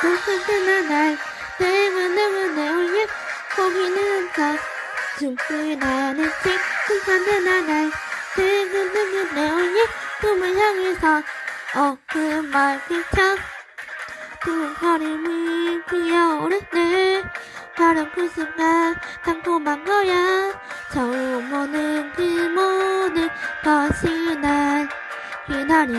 똑같은 날 때문에 내 올려 고민은 다 나는 책 똑같은 날 때문에 내 올려 꿈을 향해서 어그말 그창 두 걸음이 피어오르네 바로 그 순간 달콤한 거야. 처음 오는 그 모든 것이 날 기다려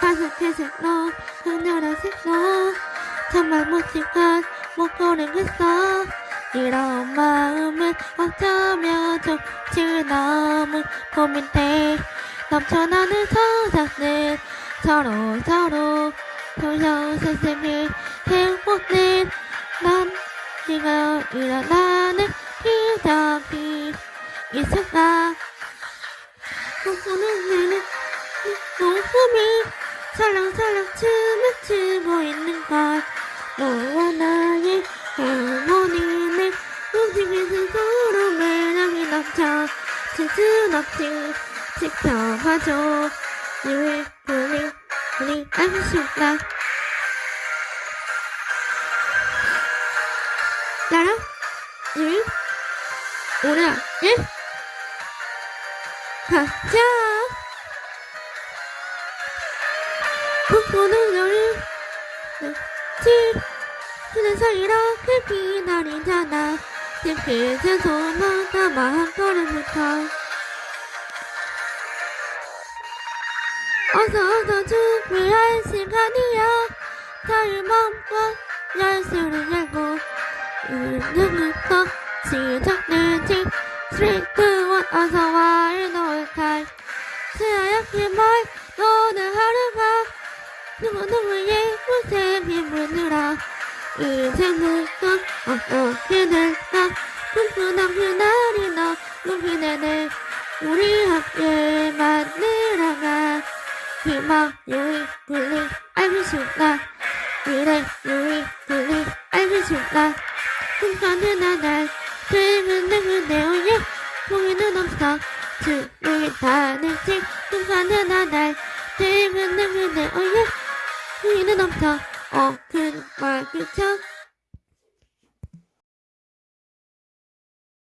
가득해질로 하늘의 색소 정말 멋진 것못 고르겠어? 이런 마음은 어쩌면 좋지? 너무 고민돼. 넘쳐나는 서사는 서로 서로 돌려 세상을 행복된 난 네가 일어나는 기적이 있을까 꿈꾸는 내는 모습이 살랑살랑 춤을 추고 있는 걸 너와 나의 할머니는 움직이는 서로 매력이 넘쳐 질순 없이 지켜봐줘. 늘 우리 우리 싶다. 나랑 일 오라 일 가자 꿈꾸는 너를 집 그래서 이렇게 기다리잖아 집 손만 담아 한 걸음부터 어서 어서 준비할 시간이야 자유 맘껏 열쇠를 열고 이제부터 시작되지 3, 2, 1 어서와 일노을탈 새하얗게 말 하루가 누구누구의 무쇠 빗물들어 이제부터 어떻게 될까? 꿈꾸던 그날이 너무 기대돼 우리 함께 만들어가. 희망 유익 분리. 알고 싶다 미래 유익 분리. 알고 싶다 꿈꾸는 날. dreaming 내 오예 보이는 없어 주위에 다는 지. 꿈꾸는 날. dreaming 내 오예 보이는 없어 어 그 말 그쳐